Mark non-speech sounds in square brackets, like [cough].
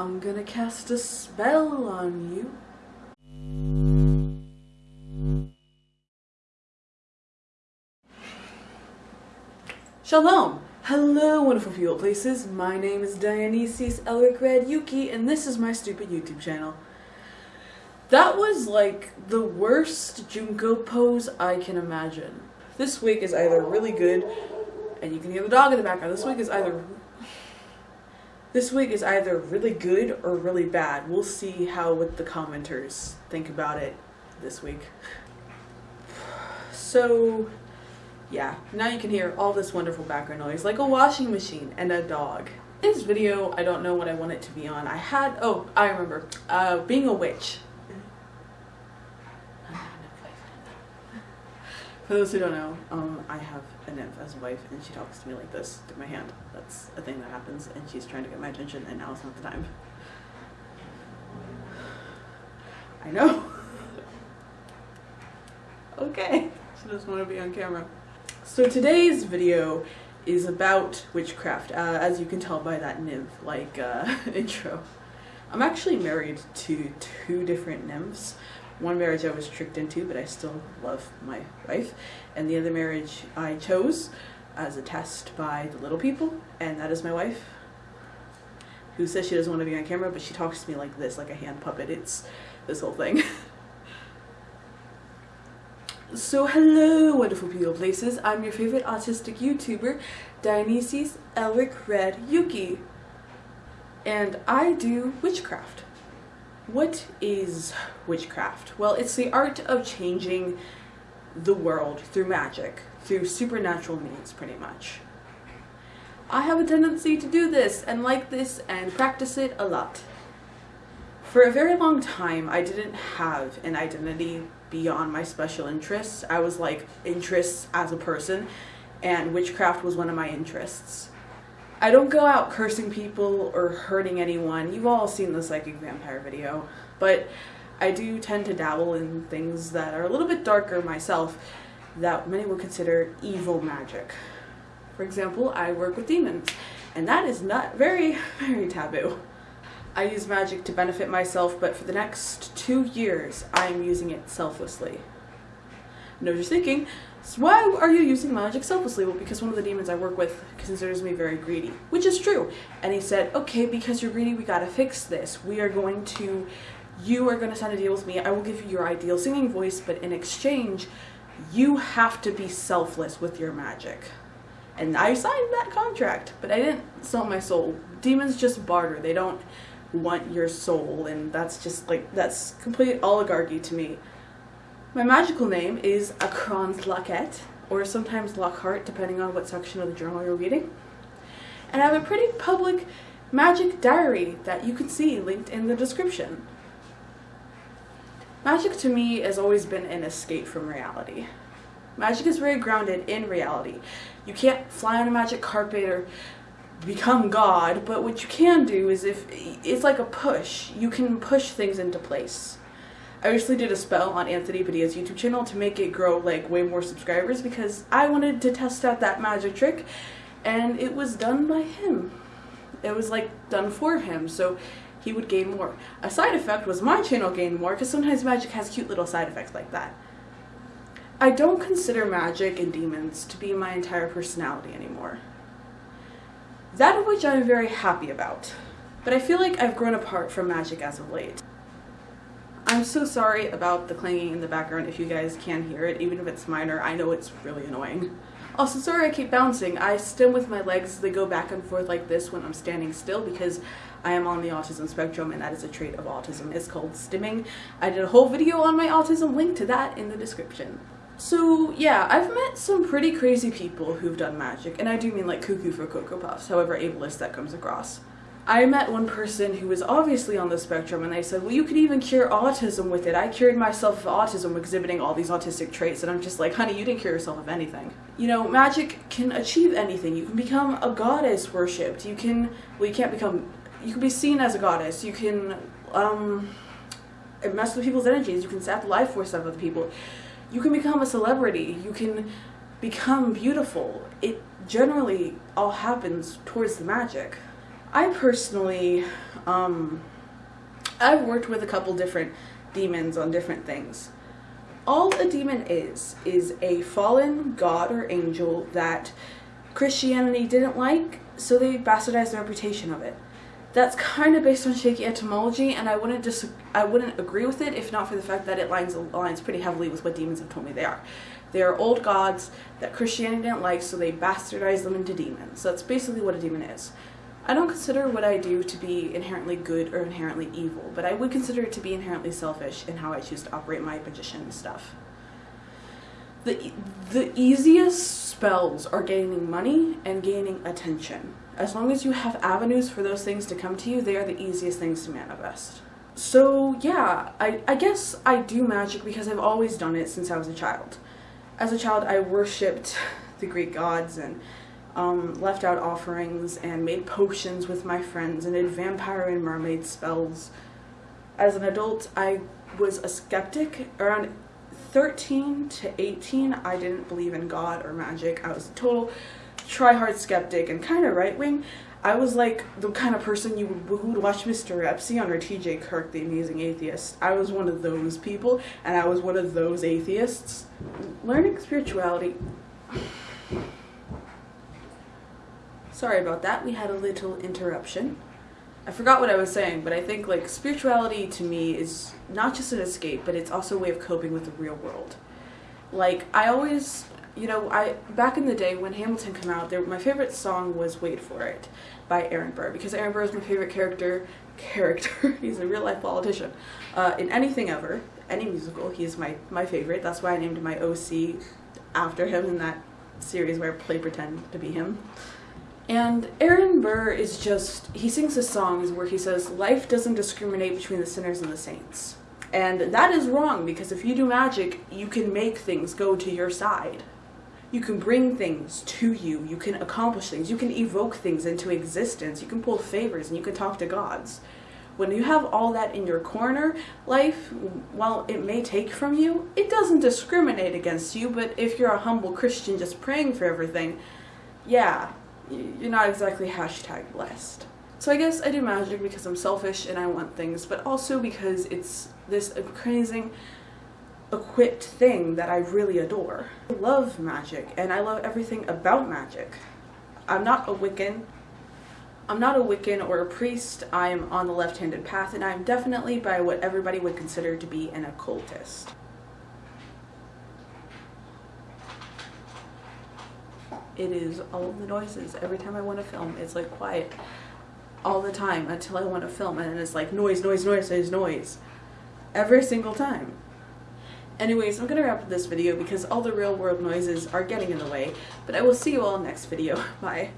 I'm gonna cast a spell on you. Shalom! Hello, wonderful people places. My name is Dionysius Elric Red Yuki, and this is my stupid YouTube channel. That was like the worst Junko pose I can imagine. This week is either really good, and you can hear the dog in the background. This week is either this week is either really good or really bad. We'll see how what the commenters think about it this week. So, yeah, now you can hear all this wonderful background noise like a washing machine and a dog. This video, I don't know what I want it to be on. I had, oh, I remember, uh, being a witch. For those who don't know, um, I have a nymph as a wife, and she talks to me like this through my hand. That's a thing that happens, and she's trying to get my attention, and now is not the time. I know. [laughs] okay, she doesn't want to be on camera. So today's video is about witchcraft, uh, as you can tell by that nymph-like uh, [laughs] intro. I'm actually married to two different nymphs, one marriage I was tricked into, but I still love my wife. And the other marriage I chose as a test by the little people, and that is my wife, who says she doesn't want to be on camera, but she talks to me like this, like a hand puppet. It's this whole thing. [laughs] so hello, wonderful people places. I'm your favorite autistic YouTuber, Dionysius Elric Red Yuki. And I do witchcraft. What is witchcraft? Well, it's the art of changing the world through magic, through supernatural means, pretty much. I have a tendency to do this and like this and practice it a lot. For a very long time, I didn't have an identity beyond my special interests. I was like interests as a person, and witchcraft was one of my interests. I don't go out cursing people or hurting anyone. You've all seen the psychic vampire video. But I do tend to dabble in things that are a little bit darker myself that many would consider evil magic. For example, I work with demons, and that is not very, [laughs] very taboo. I use magic to benefit myself, but for the next two years, I am using it selflessly. Know what you're thinking, so why are you using magic selflessly? Well, because one of the demons I work with considers me very greedy, which is true. And he said, okay, because you're greedy, we gotta fix this. We are going to, you are gonna sign a deal with me. I will give you your ideal singing voice, but in exchange, you have to be selfless with your magic. And I signed that contract, but I didn't sell my soul. Demons just barter. They don't want your soul, and that's just like, that's complete oligarchy to me. My magical name is Akron's Lockette, or sometimes Lockhart, depending on what section of the journal you're reading. And I have a pretty public magic diary that you can see linked in the description. Magic to me has always been an escape from reality. Magic is very grounded in reality. You can't fly on a magic carpet or become God, but what you can do is if it's like a push, you can push things into place. I recently did a spell on Anthony Padilla's YouTube channel to make it grow like way more subscribers because I wanted to test out that magic trick and it was done by him. It was like done for him so he would gain more. A side effect was my channel gained more because sometimes magic has cute little side effects like that. I don't consider magic and demons to be my entire personality anymore. That of which I'm very happy about. But I feel like I've grown apart from magic as of late. I'm so sorry about the clanging in the background if you guys can hear it, even if it's minor. I know it's really annoying. Also, sorry I keep bouncing. I stim with my legs. They go back and forth like this when I'm standing still because I am on the autism spectrum and that is a trait of autism. It's called stimming. I did a whole video on my autism, link to that in the description. So yeah, I've met some pretty crazy people who've done magic, and I do mean like cuckoo for Cocoa Puffs, however ableist that comes across. I met one person who was obviously on the spectrum and they said, well, you could even cure autism with it. I cured myself of autism exhibiting all these autistic traits. And I'm just like, honey, you didn't cure yourself of anything. You know, magic can achieve anything. You can become a goddess worshipped. You can, well, you can't become, you can be seen as a goddess. You can, um, mess with people's energies. You can sap the life force out of other people. You can become a celebrity. You can become beautiful. It generally all happens towards the magic. I personally, um, I've worked with a couple different demons on different things. All a demon is, is a fallen god or angel that Christianity didn't like, so they bastardized the reputation of it. That's kind of based on shaky etymology, and I wouldn't dis- I wouldn't agree with it if not for the fact that it lines aligns pretty heavily with what demons have told me they are. They are old gods that Christianity didn't like, so they bastardized them into demons. So that's basically what a demon is. I don't consider what I do to be inherently good or inherently evil, but I would consider it to be inherently selfish in how I choose to operate my magician stuff. The, the easiest spells are gaining money and gaining attention. As long as you have avenues for those things to come to you, they are the easiest things to manifest. So yeah, I, I guess I do magic because I've always done it since I was a child. As a child, I worshipped [laughs] the Greek gods and um, left out offerings and made potions with my friends and did vampire and mermaid spells. As an adult, I was a skeptic. Around 13 to 18, I didn't believe in God or magic. I was a total try-hard skeptic and kind of right-wing. I was like the kind of person you would, who would watch Mr. Epsy on or TJ Kirk, the amazing atheist. I was one of those people, and I was one of those atheists. Learning spirituality Sorry about that, we had a little interruption. I forgot what I was saying, but I think like spirituality to me is not just an escape, but it's also a way of coping with the real world. Like I always, you know, I back in the day when Hamilton came out, there, my favorite song was "Wait for It" by Aaron Burr because Aaron Burr is my favorite character. Character, [laughs] he's a real life politician. Uh, in anything ever, any musical, he's my my favorite. That's why I named my OC after him in that series where I play pretend to be him. And Aaron Burr is just, he sings his songs where he says, life doesn't discriminate between the sinners and the saints. And that is wrong because if you do magic, you can make things go to your side. You can bring things to you, you can accomplish things, you can evoke things into existence, you can pull favors, and you can talk to gods. When you have all that in your corner, life, while it may take from you, it doesn't discriminate against you, but if you're a humble Christian just praying for everything, yeah, you're not exactly hashtag blessed. So I guess I do magic because I'm selfish and I want things, but also because it's this amazing equipped thing that I really adore. I love magic and I love everything about magic. I'm not a Wiccan. I'm not a Wiccan or a priest. I'm on the left-handed path and I'm definitely by what everybody would consider to be an occultist. It is all the noises. Every time I want to film, it's like quiet all the time until I want to film and it's like noise, noise, noise, noise, noise. Every single time. Anyways, I'm gonna wrap up this video because all the real world noises are getting in the way, but I will see you all next video. [laughs] Bye.